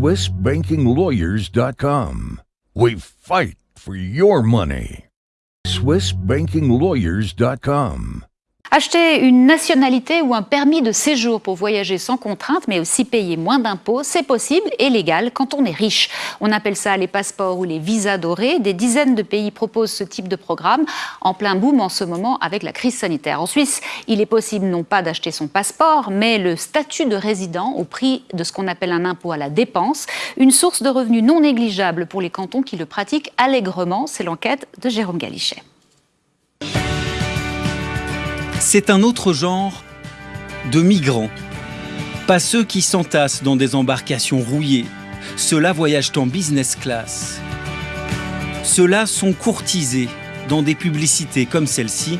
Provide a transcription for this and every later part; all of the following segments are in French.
SwissBankingLawyers.com. We fight for your money. SwissBankingLawyers.com. Acheter une nationalité ou un permis de séjour pour voyager sans contrainte, mais aussi payer moins d'impôts, c'est possible et légal quand on est riche. On appelle ça les passeports ou les visas dorés. Des dizaines de pays proposent ce type de programme, en plein boom en ce moment avec la crise sanitaire. En Suisse, il est possible non pas d'acheter son passeport, mais le statut de résident au prix de ce qu'on appelle un impôt à la dépense, une source de revenus non négligeable pour les cantons qui le pratiquent allègrement. C'est l'enquête de Jérôme Galichet. C'est un autre genre de migrants. Pas ceux qui s'entassent dans des embarcations rouillées. Ceux-là voyagent en business class. Ceux-là sont courtisés dans des publicités comme celle-ci.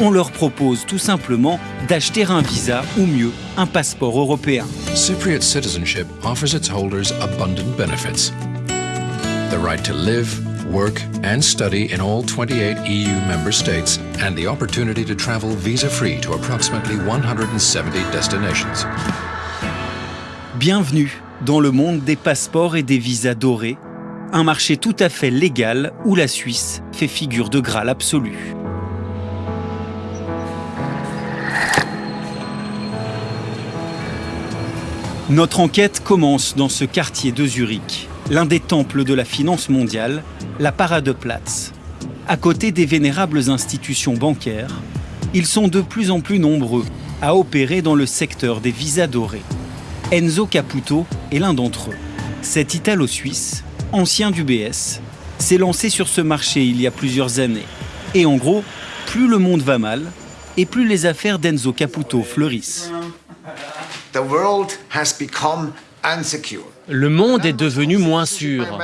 On leur propose tout simplement d'acheter un visa ou mieux un passeport européen. Cypriot citizenship offers its holders abundant benefits. The right to live, work and study in all 28 EU member states and the opportunity to travel visa-free to approximately 170 destinations. Bienvenue dans le monde des passeports et des visas dorés, un marché tout à fait légal où la Suisse fait figure de Graal absolu. Notre enquête commence dans ce quartier de Zurich, l'un des temples de la finance mondiale, la Paradeplatz. À côté des vénérables institutions bancaires, ils sont de plus en plus nombreux à opérer dans le secteur des visas dorés. Enzo Caputo est l'un d'entre eux. Cet Italo-Suisse, ancien du BS, s'est lancé sur ce marché il y a plusieurs années. Et en gros, plus le monde va mal, et plus les affaires d'Enzo Caputo fleurissent. Le monde est devenu moins sûr.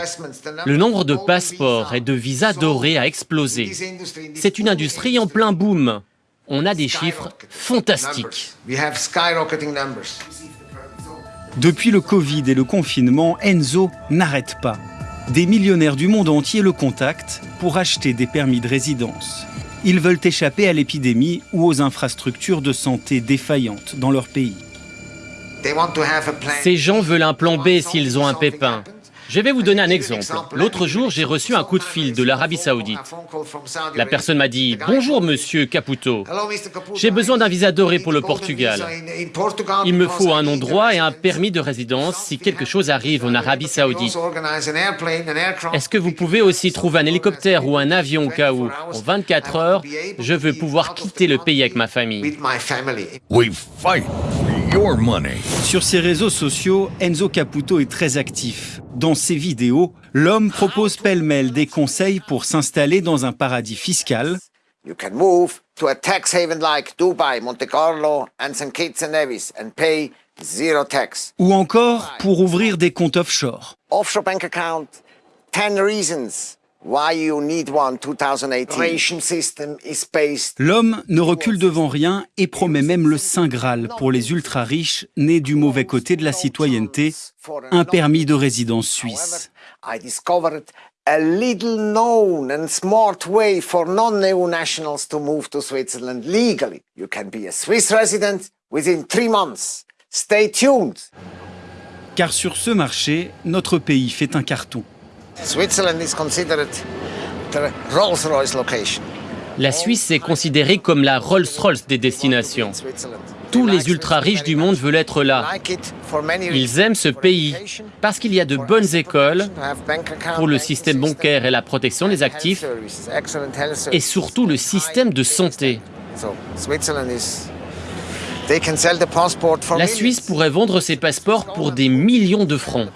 Le nombre de passeports et de visas dorés a explosé. C'est une industrie en plein boom. On a des chiffres fantastiques. Depuis le Covid et le confinement, Enzo n'arrête pas. Des millionnaires du monde entier le contactent pour acheter des permis de résidence. Ils veulent échapper à l'épidémie ou aux infrastructures de santé défaillantes dans leur pays. Ces gens veulent un plan B s'ils ont un pépin. Je vais vous donner un exemple. L'autre jour, j'ai reçu un coup de fil de l'Arabie Saoudite. La personne m'a dit « Bonjour, monsieur Caputo. J'ai besoin d'un visa doré pour le Portugal. Il me faut un nom droit et un permis de résidence si quelque chose arrive en Arabie Saoudite. Est-ce que vous pouvez aussi trouver un hélicoptère ou un avion au cas où, en 24 heures, je veux pouvoir quitter le pays avec ma famille We fight for your money. Sur ses réseaux sociaux, Enzo Caputo est très actif. Dans ses vidéos, l'homme propose pêle-mêle des conseils pour s'installer dans un paradis fiscal, You can move to a tax haven like Dubai, Monte Carlo, and St. Kitts and Nevis and pay zero tax. ou encore pour ouvrir des comptes offshore. Offshore bank account, 10 reasons why you need one? 2018. Ration system is based L'homme ne recule devant rien et promet même le Saint Graal pour les ultra-riches nés du mauvais côté de la citoyenneté, un permis de résidence suisse. A little known and smart way for non-EU nationals to move to Switzerland legally. You can be a Swiss resident within three months. Stay tuned. Car sur ce marché, notre pays fait un carton. Switzerland is considered the Rolls-Royce location. La Suisse est considérée comme la Rolls-Royce des destinations. Tous les ultra-riches du monde veulent être là. Ils aiment ce pays parce qu'il y a de bonnes écoles pour le système bancaire et la protection des actifs et surtout le système de santé. La. Suisse pourrait vendre ses passeports pour des millions de francs.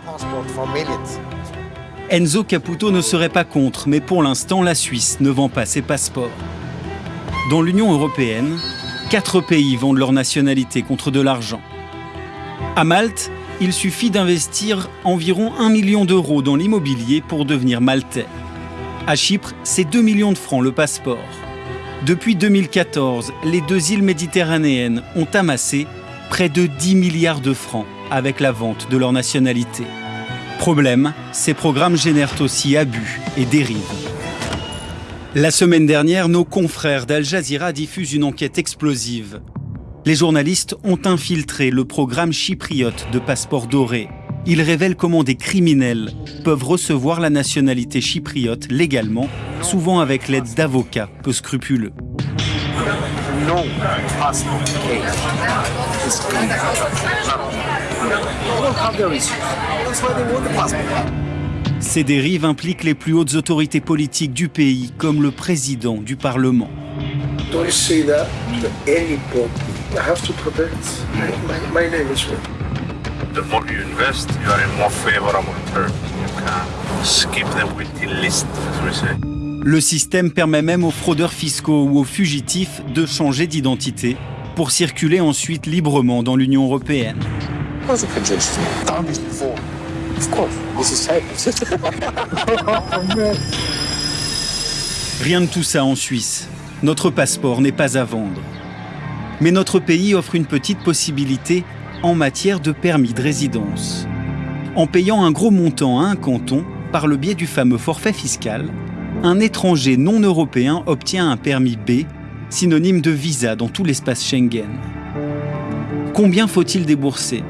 Enzo Caputo ne serait pas contre, mais pour l'instant, la Suisse ne vend pas ses passeports. Dans l'Union européenne, quatre pays vendent leur nationalité contre de l'argent. À Malte, il suffit d'investir environ 1 million d'euros dans l'immobilier pour devenir maltais. À Chypre, c'est 2 millions de francs le passeport. Depuis 2014, les deux îles méditerranéennes ont amassé près de 10 milliards de francs avec la vente de leur nationalité. Problème, ces programmes génèrent aussi abus et dérives. La semaine dernière, nos confrères d'Al Jazeera diffusent une enquête explosive. Les journalistes ont infiltré le programme chypriote de passeport doré. Il révèle comment des criminels peuvent recevoir la nationalité chypriote légalement, souvent avec l'aide d'avocats peu scrupuleux. Ces dérives impliquent les plus hautes autorités politiques du pays, comme le président du Parlement. Le système permet même aux fraudeurs fiscaux ou aux fugitifs de changer d'identité pour circuler ensuite librement dans l'Union européenne. Rien de tout ça en Suisse. Notre passeport n'est pas à vendre. Mais notre pays offre une petite possibilité en matière de permis de résidence. En payant un gros montant à un canton, par le biais du fameux forfait fiscal, un étranger non européen obtient un permis B, synonyme de visa dans tout l'espace Schengen. Combien faut-il débourser?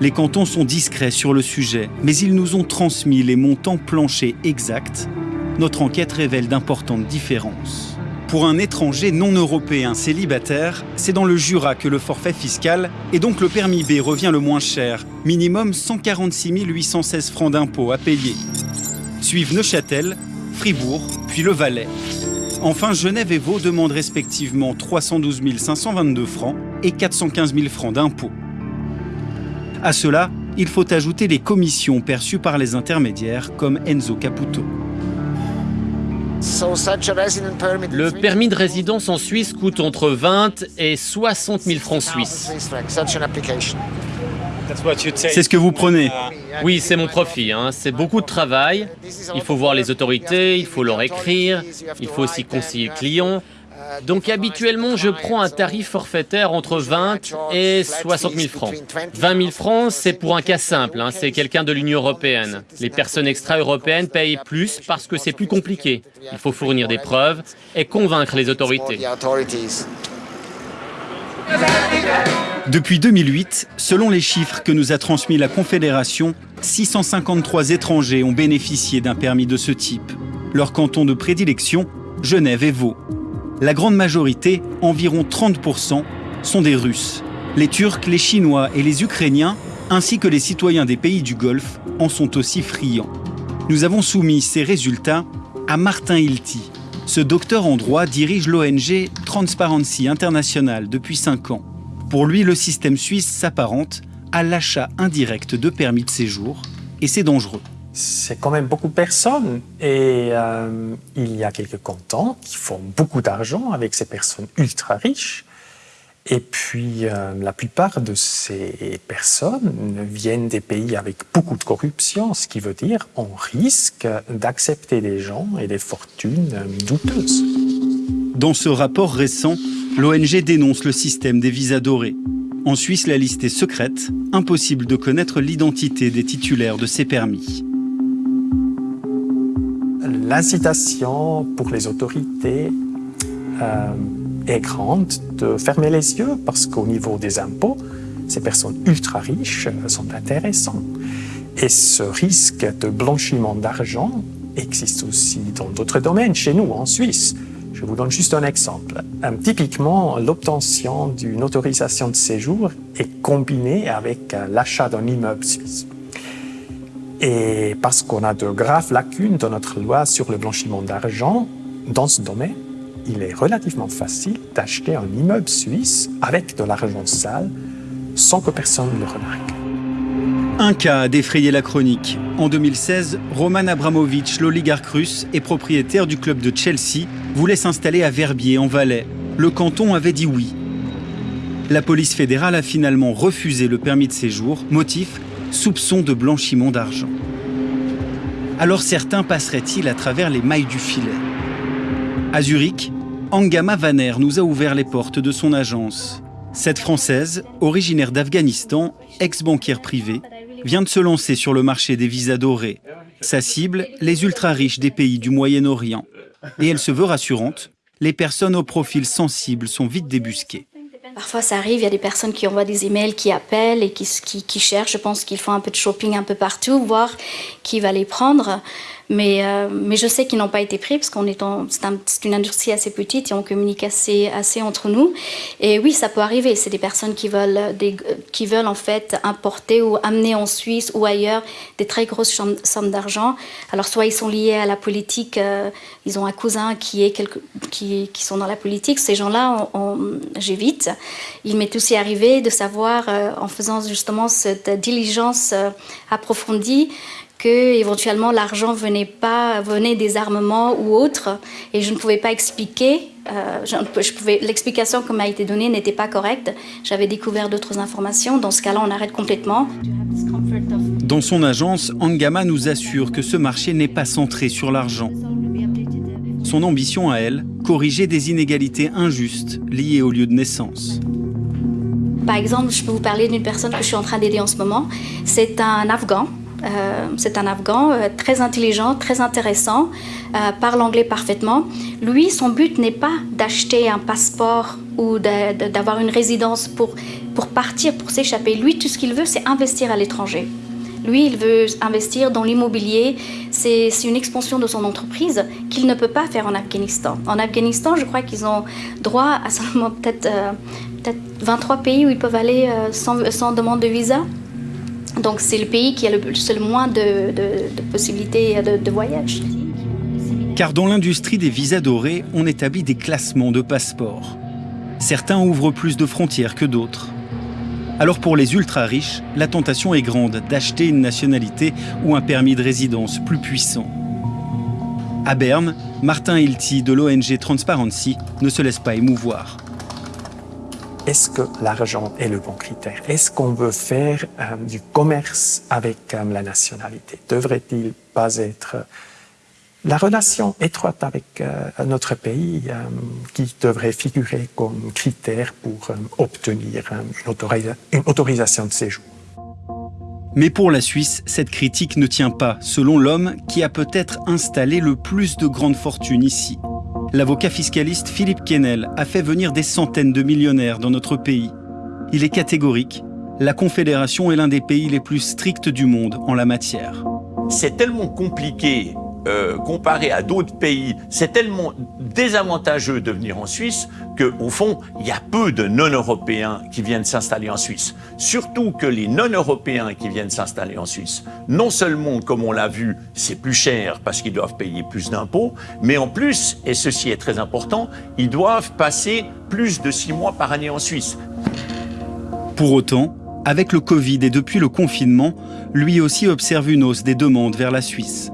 Les cantons sont discrets sur le sujet, mais ils nous ont transmis les montants planchers exacts. Notre enquête révèle d'importantes différences. Pour un étranger non européen célibataire, c'est dans le Jura que le forfait fiscal et donc le permis B revient le moins cher, minimum 146 816 francs d'impôts à payer. Suivent Neuchâtel, Fribourg, puis le Valais. Enfin, Genève et Vaud demandent respectivement 312 522 francs et 415 000 francs d'impôts. À cela, il faut ajouter les commissions perçues par les intermédiaires comme Enzo Caputo. Le permis de résidence en Suisse coûte entre 20 et 60 000 francs suisses. C'est ce que vous prenez Oui, c'est mon profit. hein. C'est beaucoup de travail. Il faut voir les autorités, il faut leur écrire, il faut aussi conseiller le client. Donc habituellement, je prends un tarif forfaitaire entre 20 et 60 000 francs. 20 000 francs, c'est pour un cas simple, hein, c'est quelqu'un de l'Union européenne. Les personnes extra-européennes payent plus parce que c'est plus compliqué. Il faut fournir des preuves et convaincre les autorités. Depuis 2008, selon les chiffres que nous a transmis la Confédération, 653 étrangers ont bénéficié d'un permis de ce type. Leur canton de prédilection, Genève et Vaud. La grande majorité, environ 30%, sont des Russes. Les Turcs, les Chinois et les Ukrainiens, ainsi que les citoyens des pays du Golfe, en sont aussi friands. Nous avons soumis ces résultats à Martin Hilty. Ce docteur en droit dirige l'ONG Transparency International depuis 5 ans. Pour lui, le système suisse s'apparente à l'achat indirect de permis de séjour, et c'est dangereux. C'est quand même beaucoup de personnes et euh, il y a quelques cantons qui font beaucoup d'argent avec ces personnes ultra riches. Et puis euh, la plupart de ces personnes viennent des pays avec beaucoup de corruption, ce qui veut dire on risque d'accepter des gens et des fortunes douteuses. Dans ce rapport récent, l'ONG dénonce le système des visas dorés. En Suisse, la liste est secrète, impossible de connaître l'identité des titulaires de ces permis. L'incitation pour les autorités euh, est grande de fermer les yeux parce qu'au niveau des impôts, ces personnes ultra riches sont intéressantes. Et ce risque de blanchiment d'argent existe aussi dans d'autres domaines, chez nous, en Suisse. Je vous donne juste un exemple. Euh, typiquement, l'obtention d'une autorisation de séjour est combinée avec euh, l'achat d'un immeuble suisse. Et parce qu'on a de graves lacunes dans notre loi sur le blanchiment d'argent, dans ce domaine, il est relativement facile d'acheter un immeuble suisse avec de l'argent sale sans que personne ne le remarque. Un cas a défrayé la chronique. En 2016, Roman Abramovich, l'oligarque russe et propriétaire du club de Chelsea, voulait s'installer à Verbier, en Valais. Le canton avait dit oui. La police fédérale a finalement refusé le permis de séjour, motif soupçon de blanchiment d'argent. Alors certains passeraient-ils à travers les mailles du filet? À Zurich, Angama Vaner nous a ouvert les portes de son agence. Cette Française, originaire d'Afghanistan, ex-banquière privée, vient de se lancer sur le marché des visas dorés. Sa cible, les ultra-riches des pays du Moyen-Orient. Et elle se veut rassurante, les personnes au profil sensible sont vite débusquées. Parfois, ça arrive, il y a des personnes qui envoient des emails, qui appellent et qui, cherchent. Je pense qu'ils font un peu de shopping un peu partout, voir qui va les prendre. Mais, euh, mais je sais qu'ils n'ont pas été pris parce qu'on est, c'est un, une industrie assez petite et on communique assez, entre nous. Et oui, ça peut arriver. C'est des personnes qui veulent, qui veulent en fait importer ou amener en Suisse ou ailleurs des très grosses sommes d'argent. Alors soit ils sont liés à la politique, euh, ils ont un cousin qui est qui, qui sont dans la politique. Ces gens-là, j'évite. Il m'est aussi arrivé de savoir, euh, en faisant justement cette diligence approfondie, que éventuellement l'argent venait pas venait des armements ou autres et je ne pouvais pas expliquer euh, je, je pouvais l'explication qui m'a été donnée n'était pas correcte. J'avais découvert d'autres informations. Dans ce cas-là on arrête complètement. Dans son agence Angama nous assure que ce marché n'est pas centré sur l'argent. Son ambition à elle corriger des inégalités injustes liées au lieu de naissance. Par exemple, je peux vous parler d'une personne que je suis en train d'aider en ce moment. C'est un Afghan euh, c'est un Afghan euh, très intelligent, très intéressant, euh, parle anglais parfaitement. Lui, son but n'est pas d'acheter un passeport ou d'avoir une résidence pour, partir, pour s'échapper. Lui, tout ce qu'il veut, c'est investir à l'étranger. Lui, il veut investir dans l'immobilier. C'est une expansion de son entreprise qu'il ne peut pas faire en Afghanistan. En Afghanistan, je crois qu'ils ont droit à seulement peut-être peut 23 pays où ils peuvent aller sans, sans demande de visa. Donc c'est le pays qui a le, moins de, possibilités de, de voyage. Car dans l'industrie des visas dorés, on établit des classements de passeports. Certains ouvrent plus de frontières que d'autres. Alors pour les ultra-riches, la tentation est grande d'acheter une nationalité ou un permis de résidence plus puissant. À Berne, Martin Hilty de l'ONG Transparency ne se laisse pas émouvoir est-ce que l'argent est le bon critère? Est-ce qu'on veut faire euh, du commerce avec euh, la nationalité? Devrait-il pas être euh, la relation étroite avec notre pays qui devrait figurer comme critère pour obtenir une autorisation de séjour? Mais pour la Suisse, cette critique ne tient pas, selon l'homme qui a peut-être installé le plus de grandes fortunes ici l'avocat fiscaliste Philippe Kennel a fait venir des centaines de millionnaires dans notre pays. Il est catégorique, la Confédération est l'un des pays les plus stricts du monde en la matière. C'est tellement compliqué euh, comparé à d'autres pays, c'est tellement désavantageux de venir en Suisse qu'au fond, il y a peu de non-européens qui viennent s'installer en Suisse. Surtout que les non-européens qui viennent s'installer en Suisse, non seulement, comme on l'a vu, c'est plus cher parce qu'ils doivent payer plus d'impôts, mais en plus, et ceci est très important, ils doivent passer plus de six mois par année en Suisse. Pour autant, avec le Covid et depuis le confinement, lui aussi observe une hausse des demandes vers la Suisse.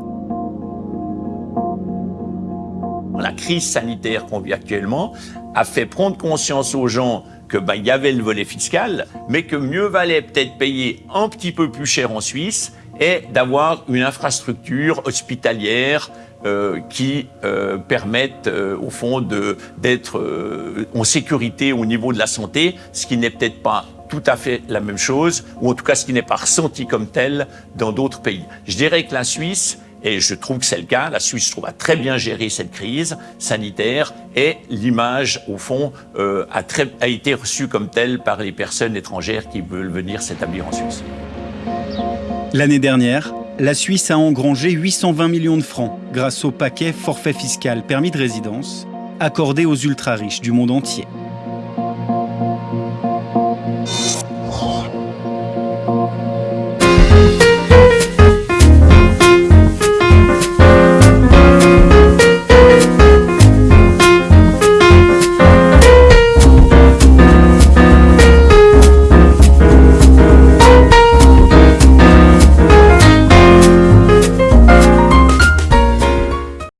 Crise sanitaire qu'on vit actuellement a fait prendre conscience aux gens que ben, y avait le volet fiscal, mais que mieux valait peut-être payer un petit peu plus cher en Suisse et d'avoir une infrastructure hospitalière euh, qui euh, permette euh, au fond d'être en sécurité au niveau de la santé, ce qui n'est peut-être pas tout à fait la même chose, ou en tout cas ce qui n'est pas ressenti comme tel dans d'autres pays. Je dirais que la Suisse et je trouve que c'est le cas. La Suisse, trouve, a très bien géré cette crise sanitaire et l'image, au fond, euh, a, a été reçue comme telle par les personnes étrangères qui veulent venir s'établir en Suisse. L'année dernière, la Suisse a engrangé 820 millions de francs grâce au paquet forfait fiscal permis de résidence accordé aux ultra-riches du monde entier.